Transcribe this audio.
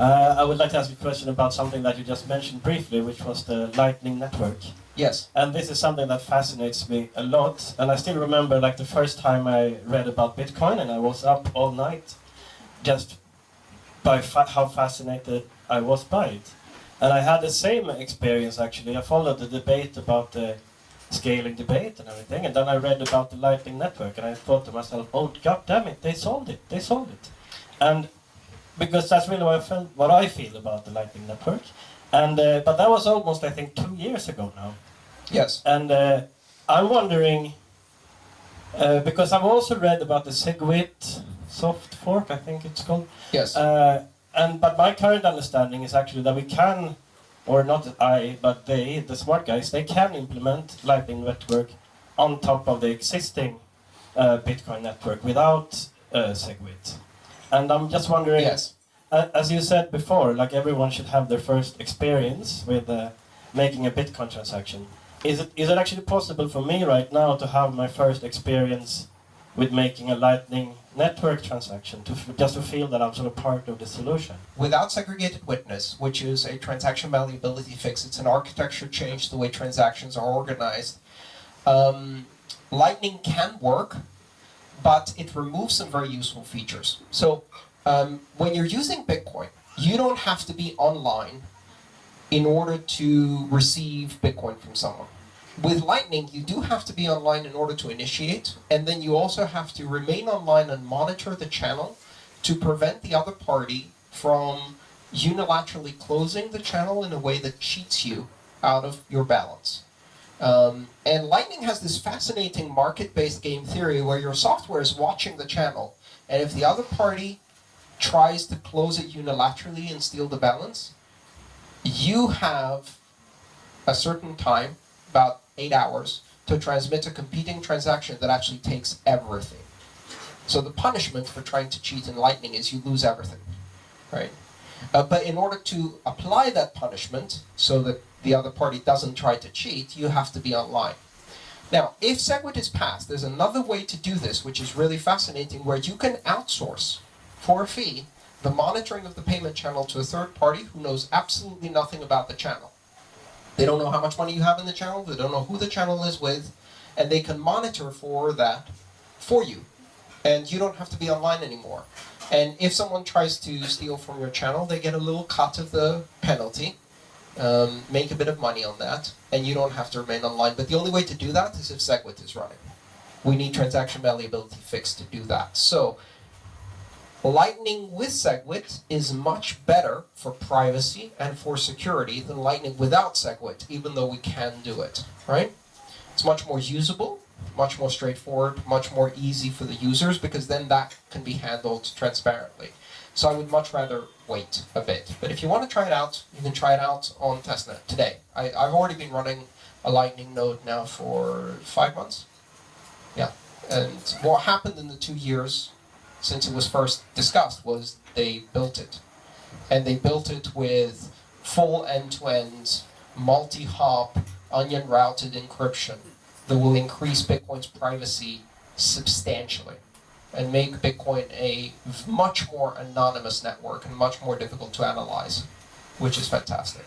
Uh, I would like to ask you a question about something that you just mentioned briefly, which was the Lightning Network. Yes. And this is something that fascinates me a lot. And I still remember like the first time I read about Bitcoin and I was up all night just by fa how fascinated I was by it. And I had the same experience actually. I followed the debate about the scaling debate and everything. And then I read about the Lightning Network and I thought to myself, oh, god damn it, they solved it. They solved it. And because that's really what I, felt, what I feel about the Lightning Network. And uh, but that was almost I think two years ago now. Yes. And uh, I'm wondering uh, because I've also read about the SegWit soft fork, I think it's called. Yes. Uh, and but my current understanding is actually that we can, or not I, but they, the smart guys, they can implement Lightning Network on top of the existing uh, Bitcoin network without uh, SegWit. And I'm just wondering, Yes. as you said before, like everyone should have their first experience with uh, making a Bitcoin transaction. Is it is it actually possible for me right now to have my first experience with making a Lightning Network transaction, to f- just to feel that I'm sort of part of the solution? Without segregated witness, which is a transaction malleability fix, it's an architecture change the way transactions are organized. Um, Lightning can work, but it removes some very useful features. So um, when you're using Bitcoin, you don't have to be online in order to receive Bitcoin from someone. With Lightning, you do have to be online in order to initiate, and then you also have to remain online and monitor the channel to prevent the other party from unilaterally closing the channel in a way that cheats you out of your balance. Um, and Lightning has this fascinating market-based game theory where your software is watching the channel, and if the other party tries to close it unilaterally and steal the balance, you have a certain time, about eight hours, to transmit a competing transaction that actually takes everything. So the punishment for trying to cheat in Lightning is you lose everything, right? Uh, but in order to apply that punishment so that the other party doesn't try to cheat, you have to be online. Now, if SegWit is passed, there's another way to do this, which is really fascinating, where you can outsource for a fee the monitoring of the payment channel to a third party who knows absolutely nothing about the channel. They don't know how much money you have in the channel, they don't know who the channel is with, and they can monitor for that for you. And you don't have to be online anymore. And if someone tries to steal from your channel, they get a little cut of the penalty, um, make a bit of money on that, and you don't have to remain online. But the only way to do that is if SegWit is running. We need transaction malleability fixed to do that. So Lightning with SegWit is much better for privacy and for security than Lightning without SegWit, even though we can do it, right? It's much more usable, much more straightforward, much more easy for the users because then that can be handled transparently. So I would much rather wait a bit. If you want to try it out, you can try it out on testnet today. I, I've already been running a Lightning node now for five months. Yeah. And what happened in the two years since it was first discussed was they built it. And they built it with full end-to-end, multi-hop, onion routed encryption that will increase Bitcoin's privacy substantially and make Bitcoin a much more anonymous network and much more difficult to analyze, which is fantastic.